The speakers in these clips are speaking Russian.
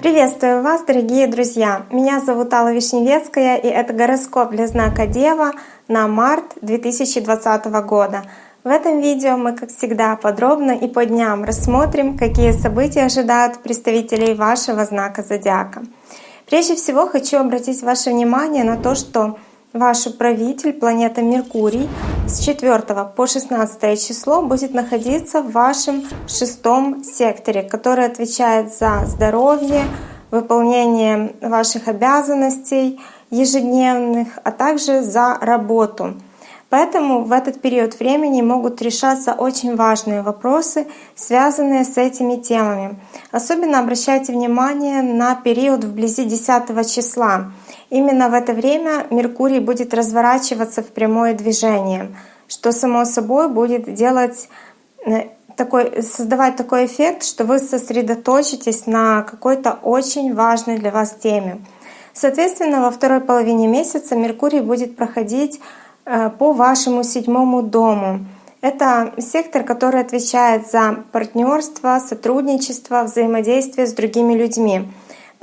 Приветствую вас, дорогие друзья! Меня зовут Алла Вишневецкая, и это гороскоп для знака Дева на март 2020 года. В этом видео мы, как всегда, подробно и по дням рассмотрим, какие события ожидают представителей вашего знака Зодиака. Прежде всего хочу обратить ваше внимание на то, что Ваш управитель, планета Меркурий, с 4 по 16 число будет находиться в вашем шестом секторе, который отвечает за здоровье, выполнение ваших обязанностей ежедневных, а также за работу. Поэтому в этот период времени могут решаться очень важные вопросы, связанные с этими темами. Особенно обращайте внимание на период вблизи 10 числа. Именно в это время Меркурий будет разворачиваться в прямое движение, что само собой будет делать э, такой, создавать такой эффект, что вы сосредоточитесь на какой-то очень важной для вас теме. Соответственно, во второй половине месяца Меркурий будет проходить Э, по вашему седьмому дому. Это сектор, который отвечает за партнерство, сотрудничество, взаимодействие с другими людьми.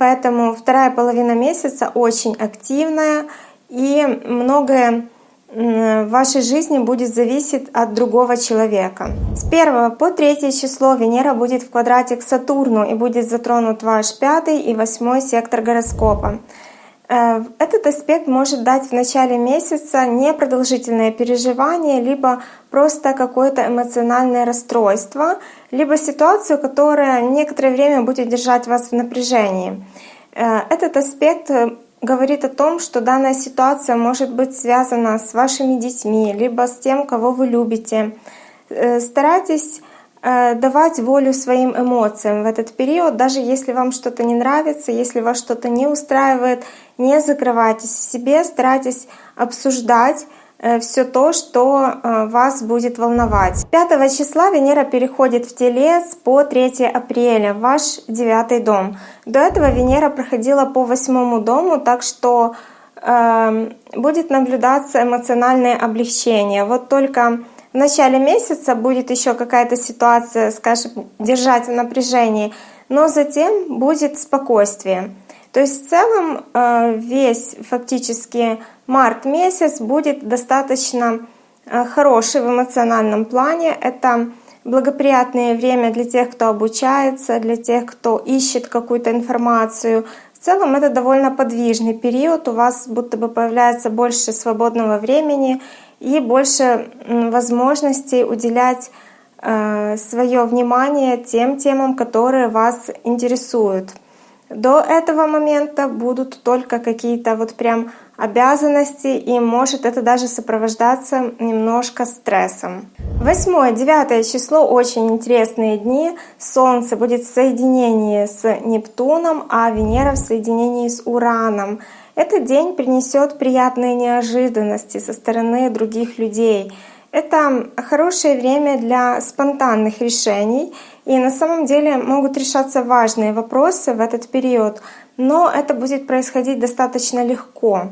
Поэтому вторая половина месяца очень активная и многое в вашей жизни будет зависеть от другого человека. С 1 по 3 число Венера будет в квадрате к Сатурну и будет затронут ваш пятый и восьмой сектор гороскопа. Э, этот аспект может дать в начале месяца непродолжительное переживание, либо просто какое-то эмоциональное расстройство, либо ситуацию, которая некоторое время будет держать вас в напряжении. Э, этот аспект э, говорит о том, что данная ситуация может быть связана с вашими детьми, либо с тем, кого вы любите. Старайтесь Э, давать волю своим эмоциям в этот период, даже если вам что-то не нравится, если вас что-то не устраивает, не закрывайтесь в себе, старайтесь обсуждать все то, что э, вас будет волновать. 5 числа Венера переходит в Телец по 3 апреля, ваш девятый дом. До этого Венера проходила по восьмому дому, так что э, будет наблюдаться эмоциональное облегчение. Вот только в начале месяца будет еще какая-то ситуация, скажем, держать в напряжении, но затем будет спокойствие. То есть в целом э, весь фактически март месяц будет достаточно э, хороший в эмоциональном плане. Это благоприятное время для тех, кто обучается, для тех, кто ищет какую-то информацию. В целом это довольно подвижный период, у вас будто бы появляется больше свободного времени, и больше возможностей уделять э, свое внимание тем темам, которые вас интересуют. До этого момента будут только какие-то вот прям обязанности, и может это даже сопровождаться немножко стрессом. Восьмое, девятое число очень интересные дни. Солнце будет в соединении с Нептуном, а Венера в соединении с Ураном. Этот день принесет приятные неожиданности со стороны других людей. Это хорошее время для спонтанных решений, и на самом деле могут решаться важные вопросы в этот период, но это будет происходить достаточно легко.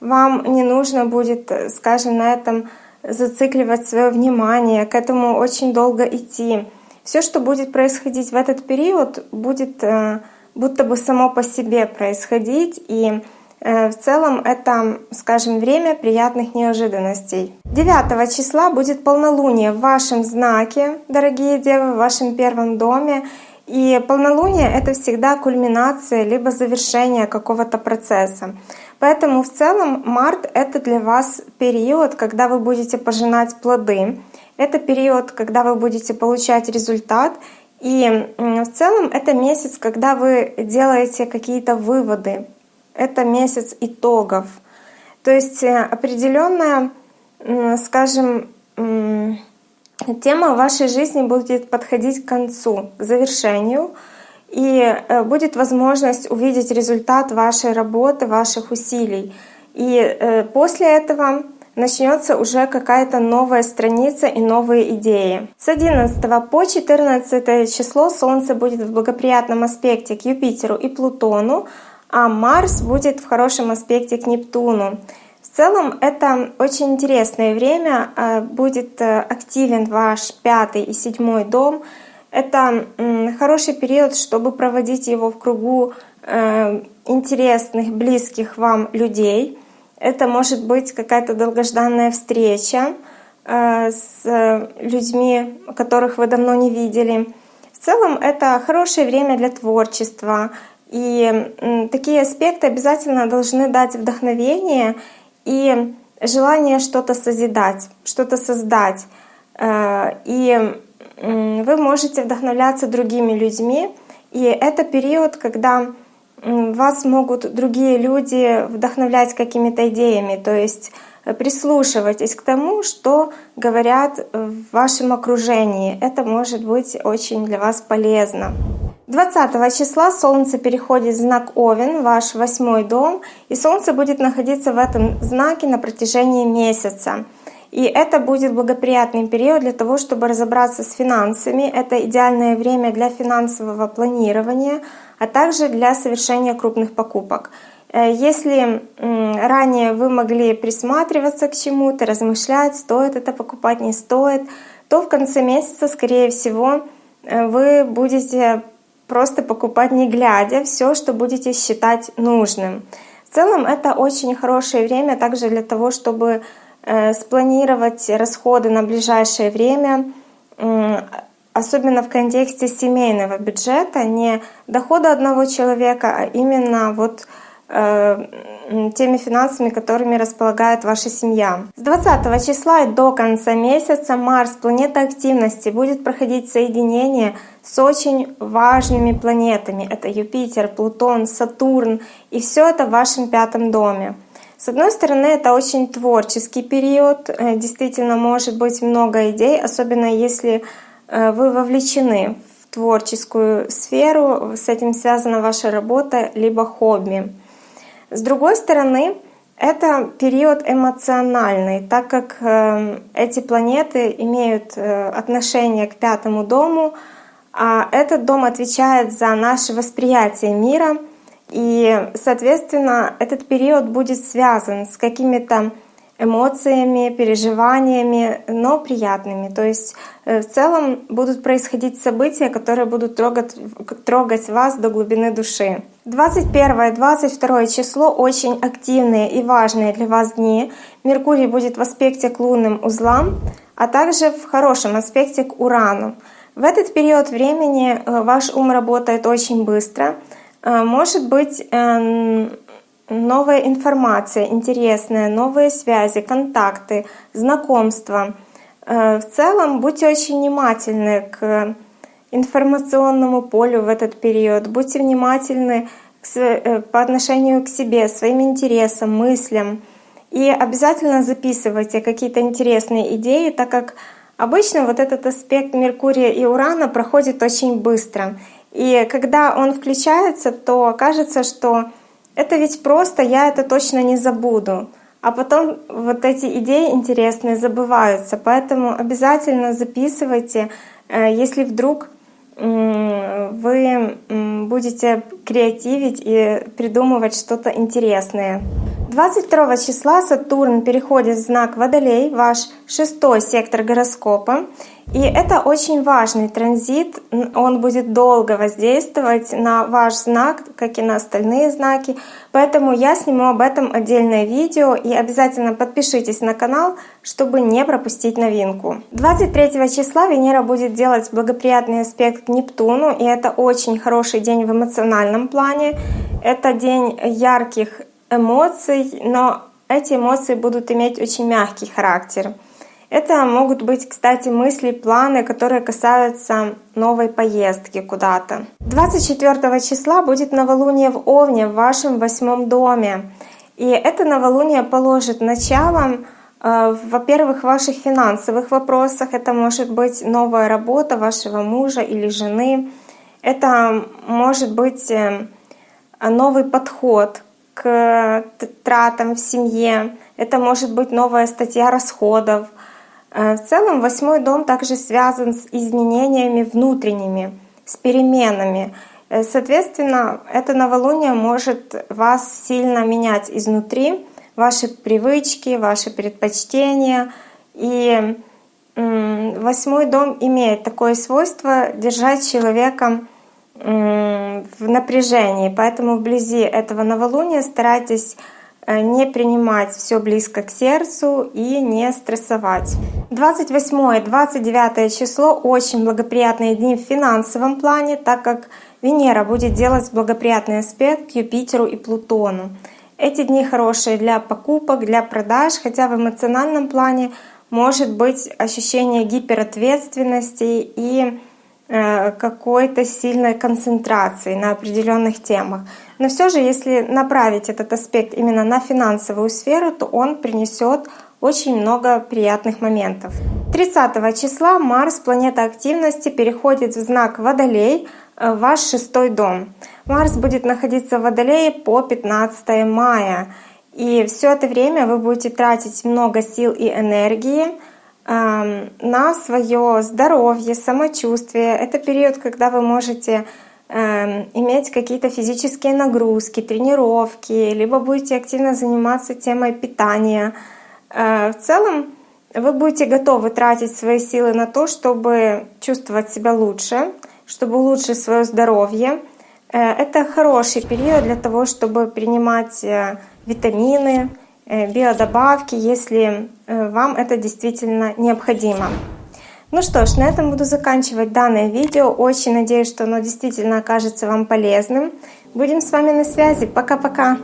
Вам не нужно будет, скажем, на этом зацикливать свое внимание, к этому очень долго идти. Все, что будет происходить в этот период, будет э, будто бы само по себе происходить, и в целом это, скажем, время приятных неожиданностей. 9 числа будет полнолуние в вашем знаке, дорогие девы, в вашем первом доме. И полнолуние — это всегда кульминация либо завершение какого-то процесса. Поэтому в целом март — это для вас период, когда вы будете пожинать плоды. Это период, когда вы будете получать результат. И в целом это месяц, когда вы делаете какие-то выводы, это месяц итогов. То есть э, определенная, скажем, тема вашей жизни будет подходить к концу, к завершению, и э, будет возможность увидеть результат вашей работы, ваших усилий. И э, после этого начнется уже какая-то новая страница и новые идеи. С 11 по 14 число Солнце будет в благоприятном аспекте к Юпитеру и Плутону, а Марс будет в хорошем аспекте к Нептуну. В целом это очень интересное время, э, будет э, активен ваш пятый и седьмой дом. Это хороший период, чтобы проводить его в кругу э, интересных, близких вам людей. Это может быть какая-то долгожданная встреча с людьми, которых вы давно не видели. В целом это хорошее время для творчества. И такие аспекты обязательно должны дать вдохновение и желание что-то созидать, что-то создать. Э, и вы можете вдохновляться другими людьми. И это период, когда вас могут другие люди вдохновлять какими-то идеями. То есть прислушивайтесь к тому, что говорят в вашем окружении. Это может быть очень для вас полезно. 20 числа Солнце переходит в знак Овен, ваш восьмой дом, и Солнце будет находиться в этом знаке на протяжении месяца. И это будет благоприятный период для того, чтобы разобраться с финансами. Это идеальное время для финансового планирования, а также для совершения крупных покупок. Э, если ранее вы могли присматриваться к чему-то, размышлять, стоит это покупать, не стоит, то в конце месяца, скорее всего, э, вы будете просто покупать не глядя все, что будете считать нужным. В целом это очень хорошее время также для того, чтобы э, спланировать расходы на ближайшее время, особенно в контексте семейного бюджета, не дохода одного человека, а именно вот теми финансами, которыми располагает ваша семья. С 20 числа и до конца месяца Марс, планета активности, будет проходить соединение с очень важными планетами. Это Юпитер, Плутон, Сатурн. И все это в вашем пятом доме. С одной стороны, это очень творческий период. Э, действительно, может быть много идей, особенно если э, вы вовлечены в творческую сферу, с этим связана ваша работа, либо хобби. С другой стороны, это период эмоциональный, так как э, эти планеты имеют э, отношение к пятому дому, а этот дом отвечает за наше восприятие мира, и, соответственно, этот период будет связан с какими-то эмоциями, переживаниями, но приятными. То есть э, в целом будут происходить события, которые будут трогать, трогать вас до глубины души. 21 и 22 число очень активные и важные для вас дни. Меркурий будет в аспекте к лунным узлам, а также в хорошем аспекте к Урану. В этот период времени э, ваш ум работает очень быстро. Э, может быть эм, новая информация интересная, новые связи, контакты, знакомства. Э, в целом будьте очень внимательны к информационному полю в этот период. Будьте внимательны э, по отношению к себе, своим интересам, мыслям. И обязательно записывайте какие-то интересные идеи, так как обычно вот этот аспект Меркурия и Урана проходит очень быстро. И когда он включается, то кажется, что это ведь просто, я это точно не забуду. А потом вот эти идеи интересные забываются. Поэтому обязательно записывайте, э, если вдруг вы будете креативить и придумывать что-то интересное. 22 числа Сатурн переходит в знак Водолей, ваш шестой сектор гороскопа. И это очень важный транзит, он будет долго воздействовать на ваш знак, как и на остальные знаки. Поэтому я сниму об этом отдельное видео и обязательно подпишитесь на канал, чтобы не пропустить новинку. 23 числа Венера будет делать благоприятный аспект к Нептуну, и это очень хороший день в эмоциональном плане. Это день ярких эмоций, но эти эмоции будут иметь очень мягкий характер. Это могут быть, кстати, мысли, планы, которые касаются новой поездки куда-то. 24 числа будет новолуние в Овне в вашем восьмом доме. И это новолуние положит начало, э, во-первых, в ваших финансовых вопросах. Это может быть новая работа вашего мужа или жены. Это может быть э, новый подход к тратам в семье. Это может быть новая статья расходов — Э, в целом восьмой дом также связан с изменениями внутренними, с переменами. Э, соответственно, это новолуние может вас сильно менять изнутри, ваши привычки, ваши предпочтения. И восьмой дом имеет такое свойство держать человека в напряжении, поэтому вблизи этого новолуния старайтесь Э, не принимать все близко к сердцу и не стрессовать. 28-29 число очень благоприятные дни в финансовом плане, так как Венера будет делать благоприятный аспект к Юпитеру и Плутону. Эти дни хорошие для покупок, для продаж, хотя в эмоциональном плане может быть ощущение гиперответственности и какой-то сильной концентрации на определенных темах. Но все же, если направить этот аспект именно на финансовую сферу, то он принесет очень много приятных моментов. 30 числа Марс, планета активности, переходит в знак Водолей, э, ваш шестой дом. Марс будет находиться в Водолее по 15 мая. И все это время вы будете тратить много сил и энергии на свое здоровье, самочувствие. Это период, когда вы можете эм, иметь какие-то физические нагрузки, тренировки, либо будете активно заниматься темой питания. Э, в целом вы будете готовы тратить свои силы на то, чтобы чувствовать себя лучше, чтобы улучшить свое здоровье. Э, это хороший период для того, чтобы принимать э, витамины, биодобавки, если э, вам это действительно необходимо. Ну что ж, на этом буду заканчивать данное видео. Очень надеюсь, что оно действительно окажется вам полезным. Будем с вами на связи. Пока-пока!